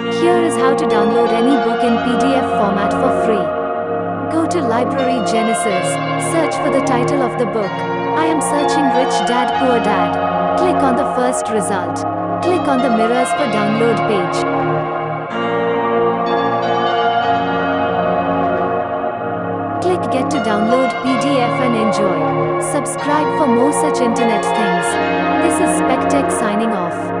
Here is how to download any book in PDF format for free. Go to Library Genesis, search for the title of the book. I am searching Rich Dad Poor Dad. Click on the first result. Click on the mirrors for download page. Click get to download PDF and enjoy. Subscribe for more such internet things. This is Spectech signing off.